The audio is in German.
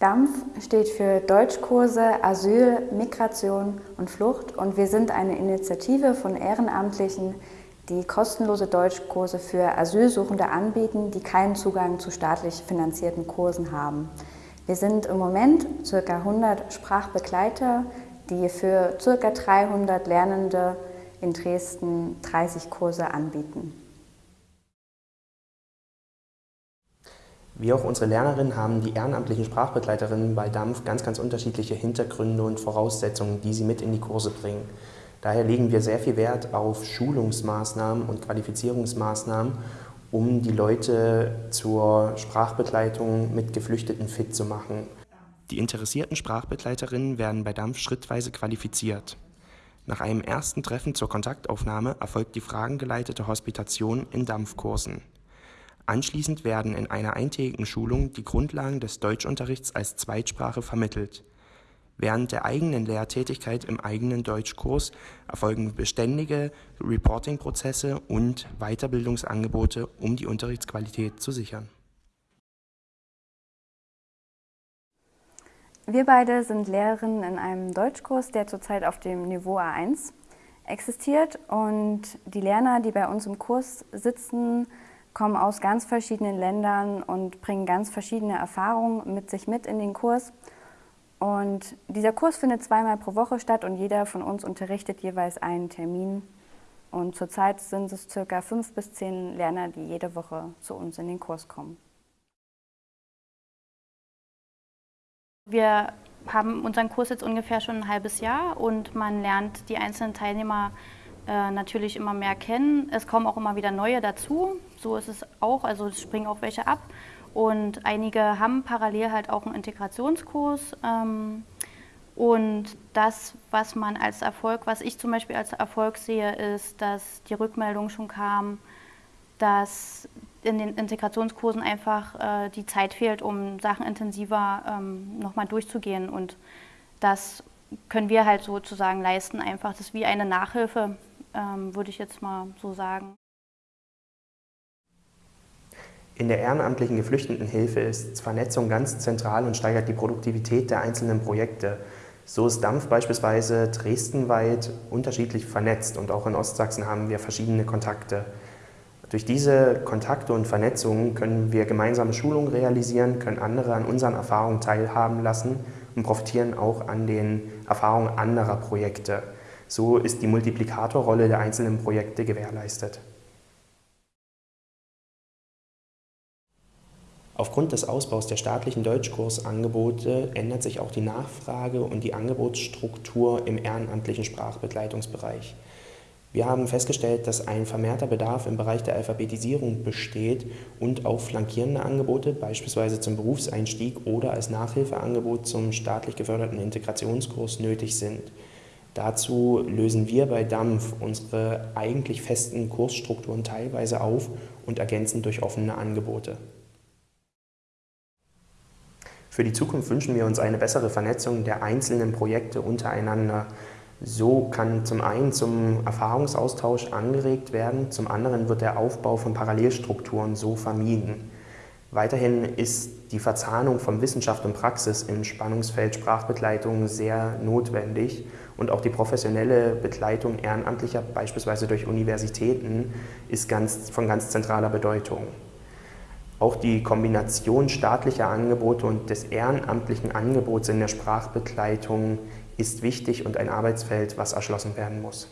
DAMF steht für Deutschkurse, Asyl, Migration und Flucht und wir sind eine Initiative von Ehrenamtlichen, die kostenlose Deutschkurse für Asylsuchende anbieten, die keinen Zugang zu staatlich finanzierten Kursen haben. Wir sind im Moment ca. 100 Sprachbegleiter, die für ca. 300 Lernende in Dresden 30 Kurse anbieten. Wie auch unsere Lernerinnen haben die ehrenamtlichen Sprachbegleiterinnen bei DAMF ganz, ganz unterschiedliche Hintergründe und Voraussetzungen, die sie mit in die Kurse bringen. Daher legen wir sehr viel Wert auf Schulungsmaßnahmen und Qualifizierungsmaßnahmen, um die Leute zur Sprachbegleitung mit Geflüchteten fit zu machen. Die interessierten Sprachbegleiterinnen werden bei DAMF schrittweise qualifiziert. Nach einem ersten Treffen zur Kontaktaufnahme erfolgt die fragengeleitete Hospitation in DAMF-Kursen. Anschließend werden in einer eintägigen Schulung die Grundlagen des Deutschunterrichts als Zweitsprache vermittelt. Während der eigenen Lehrtätigkeit im eigenen Deutschkurs erfolgen beständige Reporting-Prozesse und Weiterbildungsangebote, um die Unterrichtsqualität zu sichern. Wir beide sind Lehrerinnen in einem Deutschkurs, der zurzeit auf dem Niveau A1 existiert und die Lerner, die bei uns im Kurs sitzen, kommen aus ganz verschiedenen Ländern und bringen ganz verschiedene Erfahrungen mit sich mit in den Kurs. Und dieser Kurs findet zweimal pro Woche statt und jeder von uns unterrichtet jeweils einen Termin. Und zurzeit sind es circa fünf bis zehn Lerner, die jede Woche zu uns in den Kurs kommen. Wir haben unseren Kurs jetzt ungefähr schon ein halbes Jahr und man lernt die einzelnen Teilnehmer äh, natürlich immer mehr kennen. Es kommen auch immer wieder neue dazu. So ist es auch, also es springen auch welche ab. Und einige haben parallel halt auch einen Integrationskurs. Ähm, und das, was man als Erfolg, was ich zum Beispiel als Erfolg sehe, ist, dass die Rückmeldung schon kam, dass in den Integrationskursen einfach äh, die Zeit fehlt, um Sachen intensiver ähm, nochmal durchzugehen. Und das können wir halt sozusagen leisten, einfach. Das ist wie eine Nachhilfe, ähm, würde ich jetzt mal so sagen. In der ehrenamtlichen Geflüchtetenhilfe ist Vernetzung ganz zentral und steigert die Produktivität der einzelnen Projekte. So ist Dampf beispielsweise dresdenweit unterschiedlich vernetzt und auch in Ostsachsen haben wir verschiedene Kontakte. Durch diese Kontakte und Vernetzungen können wir gemeinsame Schulungen realisieren, können andere an unseren Erfahrungen teilhaben lassen und profitieren auch an den Erfahrungen anderer Projekte. So ist die Multiplikatorrolle der einzelnen Projekte gewährleistet. Aufgrund des Ausbaus der staatlichen Deutschkursangebote ändert sich auch die Nachfrage und die Angebotsstruktur im ehrenamtlichen Sprachbegleitungsbereich. Wir haben festgestellt, dass ein vermehrter Bedarf im Bereich der Alphabetisierung besteht und auch flankierende Angebote, beispielsweise zum Berufseinstieg oder als Nachhilfeangebot zum staatlich geförderten Integrationskurs nötig sind. Dazu lösen wir bei DAMF unsere eigentlich festen Kursstrukturen teilweise auf und ergänzen durch offene Angebote. Für die Zukunft wünschen wir uns eine bessere Vernetzung der einzelnen Projekte untereinander. So kann zum einen zum Erfahrungsaustausch angeregt werden, zum anderen wird der Aufbau von Parallelstrukturen so vermieden. Weiterhin ist die Verzahnung von Wissenschaft und Praxis im Spannungsfeld Sprachbegleitung sehr notwendig und auch die professionelle Begleitung Ehrenamtlicher, beispielsweise durch Universitäten, ist ganz, von ganz zentraler Bedeutung. Auch die Kombination staatlicher Angebote und des ehrenamtlichen Angebots in der Sprachbegleitung ist wichtig und ein Arbeitsfeld, was erschlossen werden muss.